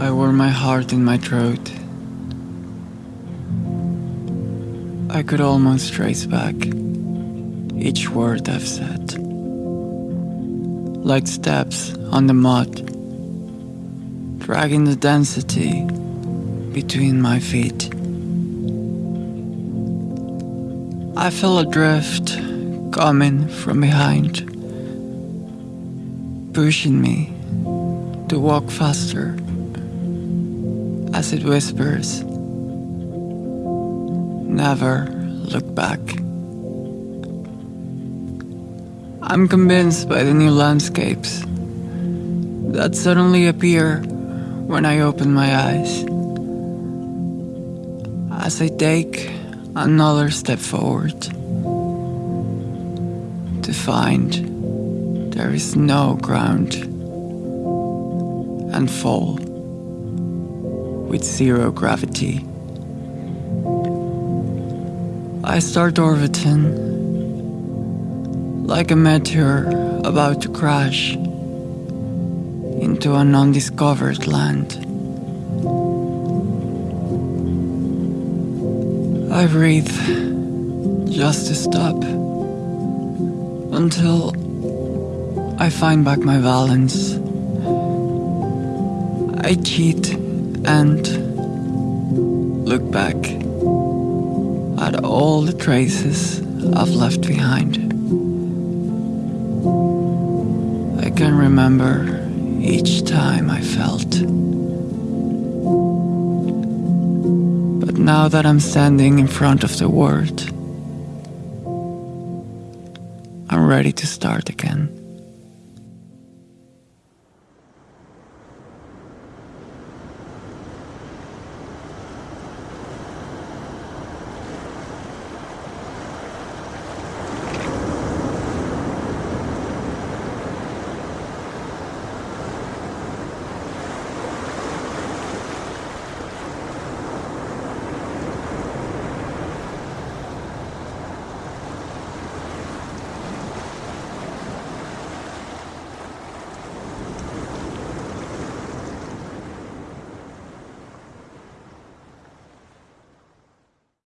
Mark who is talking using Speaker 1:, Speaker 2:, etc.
Speaker 1: I wore my heart in my throat. I could almost trace back each word I've said, like steps on the mud, dragging the density between my feet. I feel a drift coming from behind, pushing me to walk faster as it whispers, Never look back. I'm convinced by the new landscapes that suddenly appear when I open my eyes. As I take another step forward to find there is no ground and fall with zero gravity. I start orbiting like a meteor about to crash into an undiscovered land. I breathe just to stop until I find back my balance. I cheat and look back at all the traces I've left behind. I can remember each time I felt. But now that I'm standing in front of the world, I'm ready to start again.